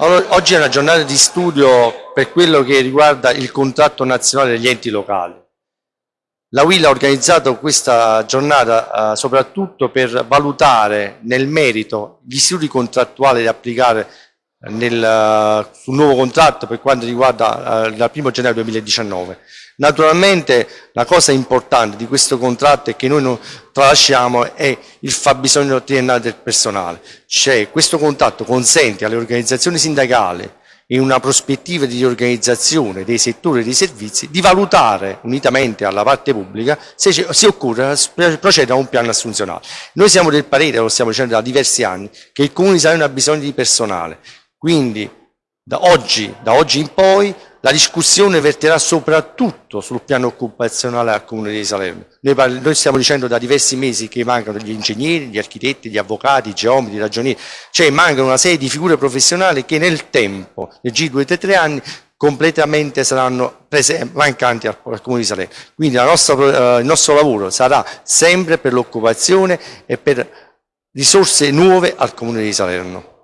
Allora, oggi è una giornata di studio per quello che riguarda il contratto nazionale degli enti locali. La WIL ha organizzato questa giornata eh, soprattutto per valutare nel merito gli istituti contrattuali da applicare nel, uh, sul nuovo contratto per quanto riguarda uh, il 1 gennaio 2019. Naturalmente la cosa importante di questo contratto è che noi non tralasciamo è il fabbisogno triennale del personale. Cioè, questo contratto consente alle organizzazioni sindacali in una prospettiva di riorganizzazione dei settori e dei servizi di valutare unitamente alla parte pubblica se, se occorre procedere a un piano assunzionale. Noi siamo del parere, lo stiamo dicendo da diversi anni, che il Comune di Salerno ha bisogno di personale, quindi da oggi, da oggi in poi la discussione verterà soprattutto sul piano occupazionale al Comune di Salerno. Noi, noi, stiamo dicendo da diversi mesi che mancano gli ingegneri, gli architetti, gli avvocati, i geometri, i ragionieri, cioè mancano una serie di figure professionali che nel tempo, nel giro di 2-3 anni, completamente saranno mancanti al, al, Comune di Salerno. Quindi nostra, eh, il nostro lavoro sarà sempre per l'occupazione e per risorse nuove al Comune di Salerno.